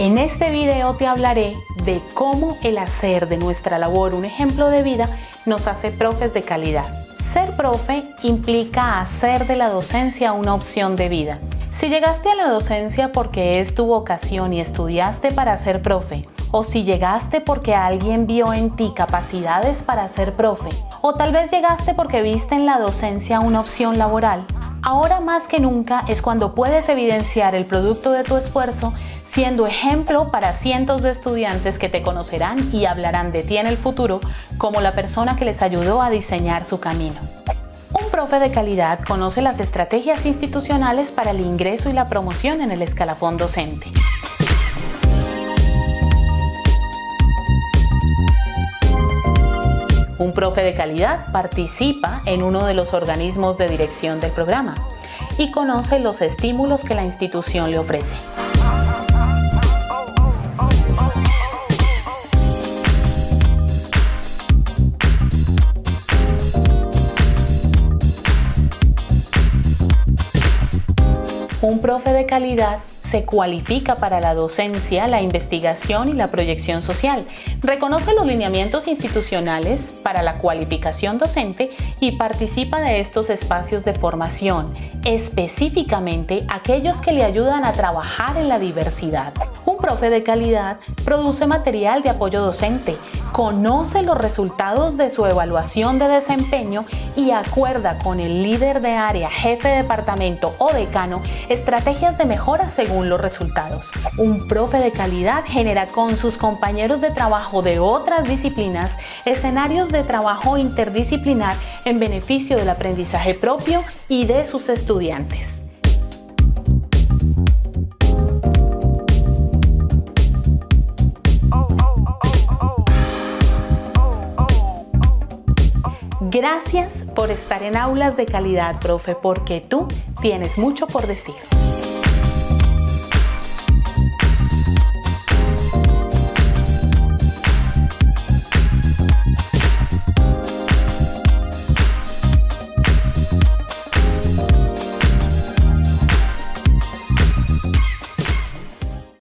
En este video te hablaré de cómo el hacer de nuestra labor un ejemplo de vida nos hace profes de calidad. Ser profe implica hacer de la docencia una opción de vida. Si llegaste a la docencia porque es tu vocación y estudiaste para ser profe, o si llegaste porque alguien vio en ti capacidades para ser profe, o tal vez llegaste porque viste en la docencia una opción laboral, ahora más que nunca es cuando puedes evidenciar el producto de tu esfuerzo siendo ejemplo para cientos de estudiantes que te conocerán y hablarán de ti en el futuro como la persona que les ayudó a diseñar su camino. Un profe de calidad conoce las estrategias institucionales para el ingreso y la promoción en el escalafón docente. Un profe de calidad participa en uno de los organismos de dirección del programa y conoce los estímulos que la institución le ofrece. Un profe de calidad se cualifica para la docencia, la investigación y la proyección social. Reconoce los lineamientos institucionales para la cualificación docente y participa de estos espacios de formación, específicamente aquellos que le ayudan a trabajar en la diversidad. Un profe de calidad produce material de apoyo docente, conoce los resultados de su evaluación de desempeño y acuerda con el líder de área, jefe de departamento o decano estrategias de mejora según los resultados. Un profe de calidad genera con sus compañeros de trabajo de otras disciplinas escenarios de trabajo interdisciplinar en beneficio del aprendizaje propio y de sus estudiantes. Gracias por estar en Aulas de Calidad, profe, porque tú tienes mucho por decir.